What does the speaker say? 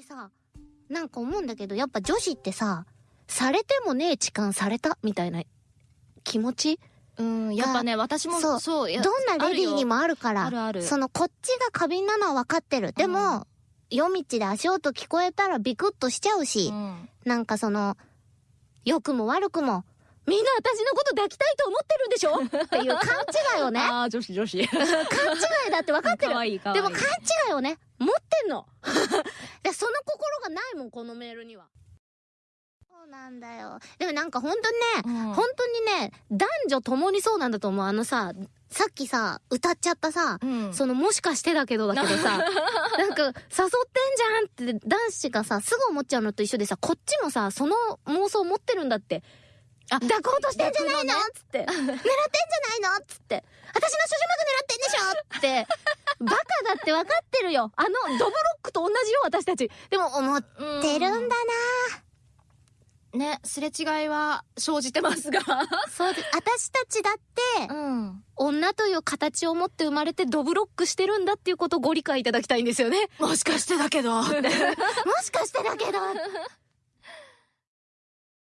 でさ、なんか思うんだけど、やっぱ女子ってさ、されてもねえ痴漢されたみたいな気持ち？うん、やっぱね、私もそうそう、どんなレディーにもあるから。あるあるそのこっちが過敏なのは分かってる。でも、夜道で足音聞こえたらビクッとしちゃうし、うんなんかその、良くも悪くも、みんな私のこと抱きたいと思ってるんでしょ？っていう勘違いをね。ああ、女子女子。勘違いだって分かってる。かわいいかわいいでも勘違いをね、持ってんの。いもん、このメールには。そうなんだよ。でもなんか本当にね、うん本当にね、男女共にそうなんだと思う。あのさ、さっきさ、歌っちゃったさ、うんそのもしかしてだけどだけどさ、なんか誘ってんじゃんって男子がさ、すぐ思っちゃうのと一緒でさ、こっちもさ、その妄想持ってるんだって。あ抱こうとしてんじゃないの、ねつって。狙ってんじゃないの？つって。私の諸女膜狙ってんでしょ？って。バカだって分かってるよ。あの、ドブロと同じよ、私たち。でも思ってるんだなね、すれ違いは生じてますが。そうで、私たちだって、うん。女という形を持って生まれてドブロックしてるんだっていうことをご理解いただきたいんですよね。もしかしてだけど。もしかしてだけど。